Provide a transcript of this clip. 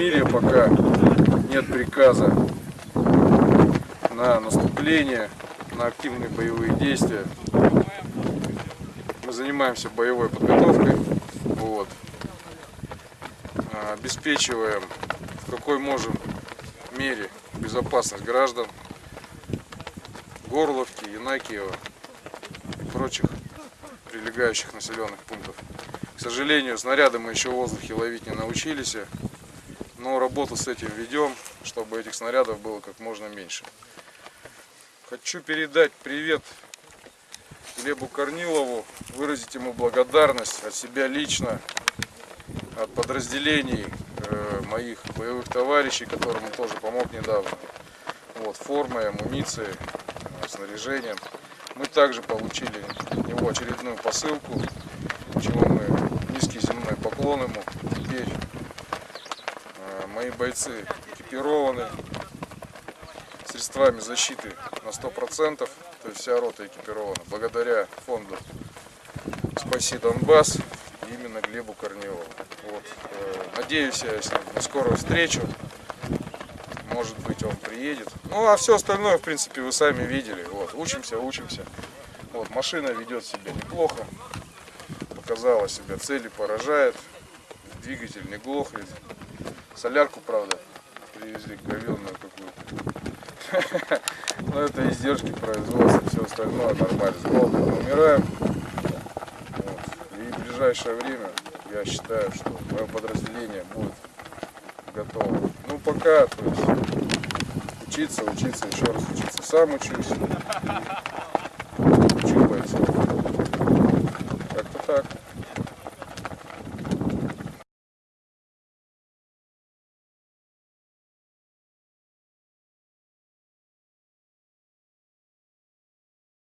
мире пока нет приказа на наступление, на активные боевые действия. Мы занимаемся боевой подготовкой, вот. А, обеспечиваем в какой можем мере безопасность граждан Горловки, Янакиева и прочих прилегающих населенных пунктов. К сожалению, снаряды мы еще в воздухе ловить не научились, но работу с этим ведем, чтобы этих снарядов было как можно меньше. Хочу передать привет Глебу Корнилову, выразить ему благодарность от себя лично, от подразделений э, моих боевых товарищей, которым он тоже помог недавно. Вот, формой, амуницией, снаряжением. Мы также получили от него очередную посылку, чего поклон ему. Теперь э, мои бойцы экипированы средствами защиты на 100%, то есть вся рота экипирована, благодаря фонду «Спаси Донбасс» именно Глебу Корнилову. Вот. э, Надеюсь я с ним на скорую встречу, может быть он приедет. Ну а все остальное, в принципе, вы сами видели. Вот. Учимся, учимся. Вот. Машина ведет себя неплохо, показала себя, цели поражает, двигатель не глохнет. Солярку, правда, привезли говенную какую-то. Но это издержки производства, все остальное нормально. С умираем. И в ближайшее время я считаю, что мое подразделение будет готово. Ну пока, то есть учиться, учиться, еще раз учиться. Сам учусь. Учу. sir.